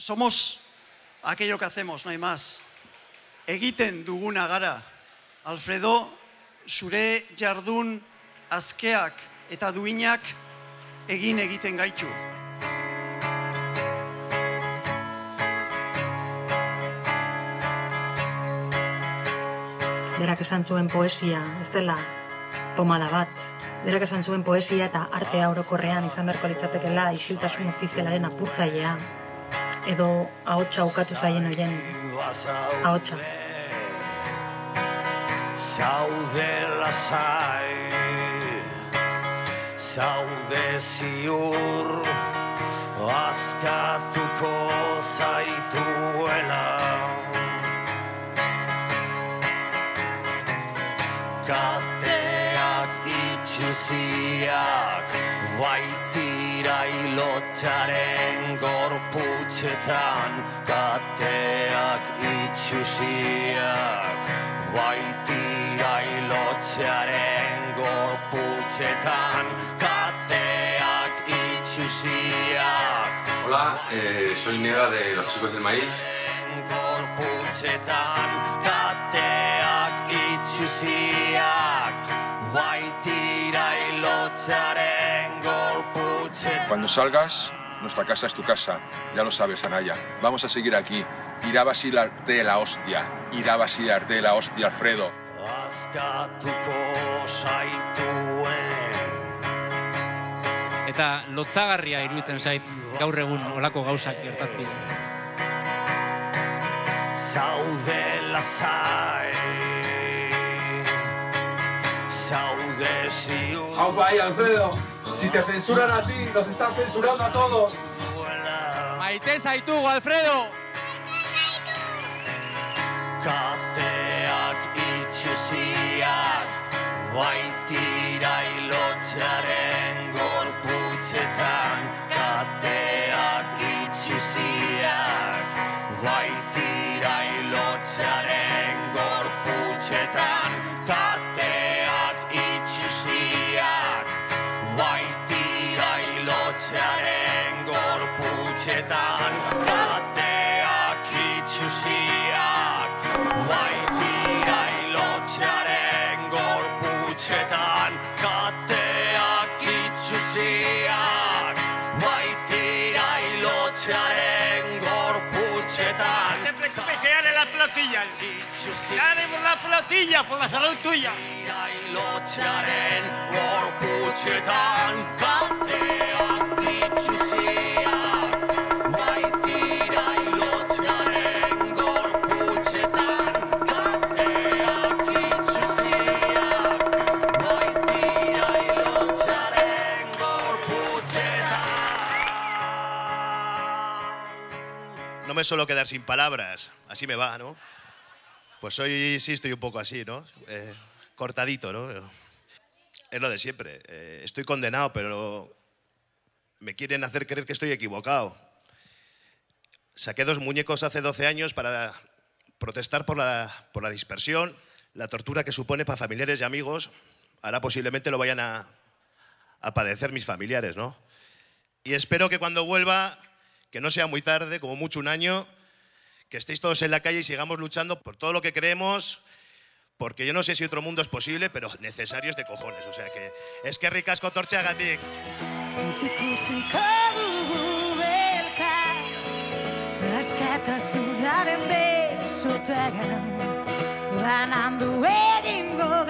somos aquello que hacemos, no hay más. Egiten duguna gara. Alfredo, zure jardun azkeak eta duinak egin egiten gaitu. Berak esan zuen poesia, ez dela pomada bat. Berak esan zuen poesia eta artea orokorrean izan beharko litzatekela isiltasun ofizialaren apurtzailea. Edo ahotsa ukatu zaien hoien ahotsa. Zaude lasai Zaude ziur Azkatuko zaituela Kateak itxuziak Baitira ilotxaren gorputxetan Kateak itxuziak Baitira ilotxearen gorputxetan Kateak itxuziak Hola, eh, soy Nega de Los Chicos del Maíz. gorputxetan Cuando salgas, nuestra casa es tu casa. Ya lo sabes, Anaya. Vamos a seguir aquí. Irá vacilarte de la hostia. Irá vacilarte de la hostia, Alfredo. Eta lotzagarria iruditzen zait gaur egun olako gauzak gertatzen. zaude lasai zaude ziur Aupa ahí, Alfredo. Si te censuran a ti, nos están censurando a todos. Maite zaitugu, Alfredo! Kateak itxuziak Baitira ilotxaren gorputxetan Kateak itxuziak Baitira ilotxaren gorputxetan gorputxetan Kateak itxuziak Baitira ilotxaren gorputxetan Kateak itxuziak Baitira ilotxaren gorputxetan No te preocupes que ya haré la pelotilla. Ya haremos la pelotilla por la salud tuya. Baitira ilotxaren gorputxetan No me suelo quedar sin palabras, así me va, ¿no? Pues hoy sí estoy un poco así, ¿no? Eh, cortadito, ¿no? Es lo de siempre. eh, estoy condenado, pero me quieren hacer creer que estoy equivocado. Saqué dos muñecos hace 12 años para protestar por la, por la dispersión, la tortura que supone para familiares y amigos. Ahora posiblemente lo vayan a, a padecer mis familiares, ¿no? Y espero que cuando vuelva, que no sea muy tarde, como mucho un año, que estéis todos en la calle y sigamos luchando por todo lo que creemos, porque yo no sé si otro mundo es posible, pero necesario es de cojones. O sea que es que ricasco elkar Askatasunaren besotegan Banandu egingo